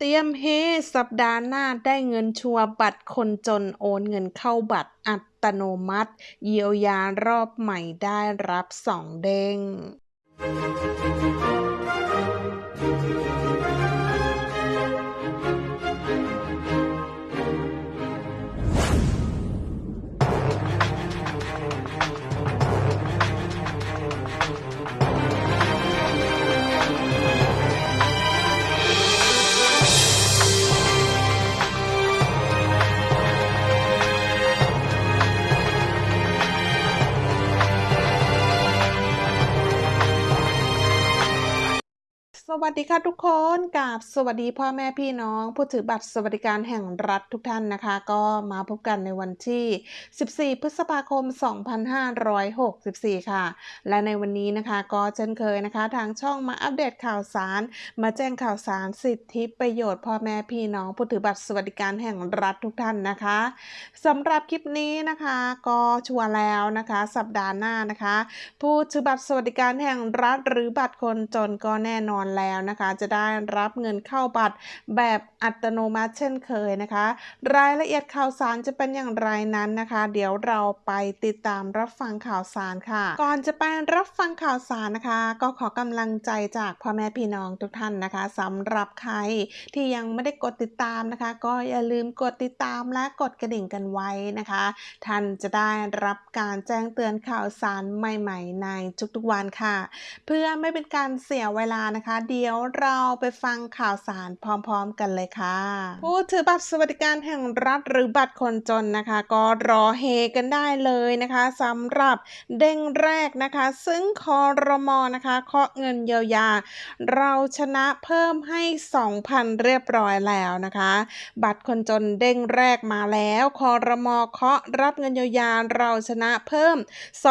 เตรียมเฮสัปดาห์หน้าได้เงินชัวบัตรคนจนโอนเงินเข้าบัตรอัตโนมัติ เยียวยารอบใหม่ได้รับสองเด้ง วัสดีค่ะทุกคนกับสวัสดีพ่อแม่พี่น้องผู้ถือบัตรสวัสดิการแห่งรัฐทุกท่านนะคะ ก็มาพบกันในวันที่ 14 พฤษภาคม 2564 ค่ะ และในวันนี้นะคะก็เช่นเคยนะคะ ทางช่องมาอัปเดตข่าวสาร มาแจ้งข่าวสารสิทธิประโยชน์พ่อแม่พี่น้องผู้ถือบัตรสวัสดิการแห่งรัฐทุกท่านนะคะสำหรับคลิปนี้นะคะก็ชัวร์แล้วนะคะ สัปดาห์หน้านะคะ ผู้ถือบัตรสวัสดิการแห่งรัฐ หรือบัตรคนจนก็แน่นอนแล้วนะคะ จะได้รับเงินเข้าบัตรแบบอัตโนมัติเช่นเคยนะคะ รายละเอียดข่าวสารจะเป็นอย่างไรนั้นนะคะ เดี๋ยวเราไปติดตามรับฟังข่าวสารค่ะ ก่อนจะไปรับฟังข่าวสารนะคะ ก็ขอกำลังใจจากพ่อแม่พี่น้องทุกท่านนะคะสำหรับใครที่ยังไม่ได้กดติดตามนะคะ ก็อย่าลืมกดติดตามและกดกระดิ่งกันไว้นะคะ ท่านจะได้รับการแจ้งเตือนข่าวสารใหม่ ๆ ในทุกๆวันค่ะ เพื่อไม่เป็นการเสียเวลานะคะเดี๋ยวเราไปฟังข่าวสารพร้อมๆกันเลยค่ะ ผู้ถือบัตรสวัสดิการแห่งรัฐหรือบัตรคนจนนะคะ ก็รอเฮกันได้เลยนะคะสำหรับเด้งแรกนะคะ ซึ่งคอรมอนะคะเคาะเงินเยียวยา เราชนะเพิ่มให้ 2,000 เรียบร้อยแล้วนะคะ บัตรคนจนเด้งแรกมาแล้วคอรมอเคาะรับเงินเยียวยาเราชนะเพิ่ม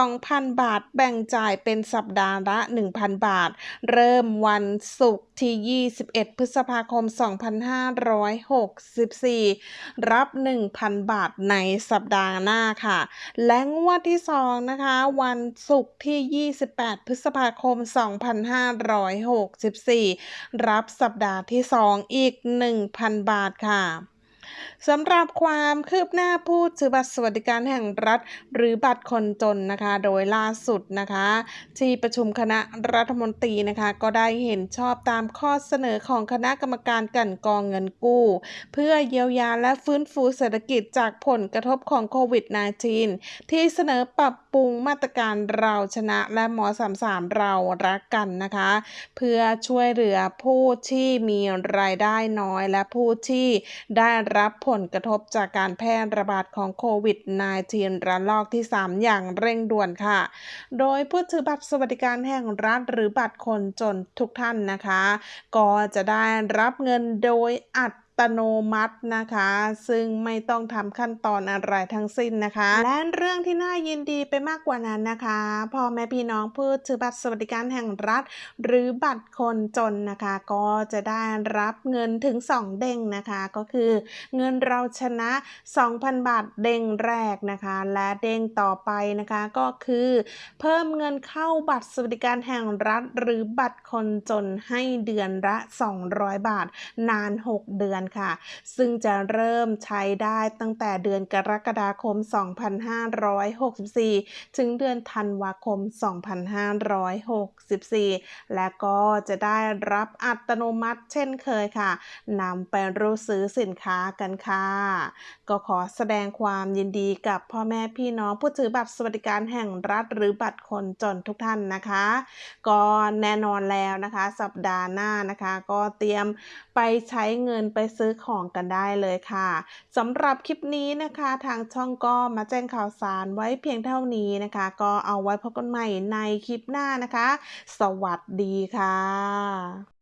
2,000 บาทแบ่งจ่ายเป็นสัปดาห์ละ 1,000 บาท เริ่มวันศุกร์ที่ 21 พฤษภาคม 2564 รับ 1,000 บาทในสัปดาห์หน้าค่ะ และงวดที่ 2 นะคะ วันศุกร์ที่ 28 พฤษภาคม 2564 รับสัปดาห์ที่ 2 อีก 1,000 บาทค่ะ สำหรับความคืบหน้าผู้ถือบัตรสวัสดิการแห่งรัฐ หรือบัตรคนจนนะคะ โดยล่าสุดนะคะ ที่ประชุมคณะรัฐมนตรีนะคะ ก็ได้เห็นชอบตามข้อเสนอของคณะกรรมการกันกองเงินกู้ เพื่อเยียวยาและฟื้นฟูเศรษฐกิจจากผลกระทบของโควิด -19 ที่เสนอปรับปรุงมาตรการเราชนะและหมอ33เรารักกันนะคะ เพื่อช่วยเหลือผู้ที่มีรายได้น้อยและผู้ที่ได้รับผลกระทบจากการแพร่ระบาดของโควิด -19 ระลอกที่ 3 อย่างเร่งด่วนค่ะ โดยผู้ถือบัตรสวัสดิการแห่งรัฐหรือบัตรคนจนทุกท่านนะคะ ก็จะได้รับเงินโดยอัด ตโนมัตินะคะ ซึ่งไม่ต้องทำขั้นตอนอะไรทั้งสิ้นนะคะ และเรื่องที่น่ายินดีไปมากกว่านั้นนะคะพ่อแม่พี่น้องผู้ถือบัตรสวัสดิการแห่งรัฐ หรือบัตรคนจนนะคะ ก็จะได้รับเงินถึง 2 เด้งนะคะ ก็คือเงินเราชนะ 2,000 บาทเด้งแรกนะคะ และเด้งต่อไปนะคะก็คือ เพิ่มเงินเข้าบัตรสวัสดิการแห่งรัฐ หรือบัตรคนจนให้เดือนละ 200 บาทนาน 6 เดือนค่ะ ซึ่งจะเริ่มใช้ได้ตั้งแต่เดือนกรกฎาคม 2564 ถึงเดือนธันวาคม 2564 และก็จะได้รับอัตโนมัติเช่นเคยค่ะนำไปรู้ซื้อสินค้ากันค่ะ ก็ขอแสดงความยินดีกับพ่อแม่พี่น้องผู้ถือบัตรสวัสดิการแห่งรัฐหรือบัตรคนจนทุกท่านนะคะ ก็แน่นอนแล้วนะคะ สัปดาห์หน้านะคะ ก็เตรียมไปใช้เงินไปซื้อของกันได้เลยค่ะสำหรับคลิปนี้นะคะทางช่องก็มาแจ้งข่าวสารไว้เพียงเท่านี้นะคะ ก็เอาไว้พบกันใหม่ในคลิปหน้านะคะ สวัสดีค่ะ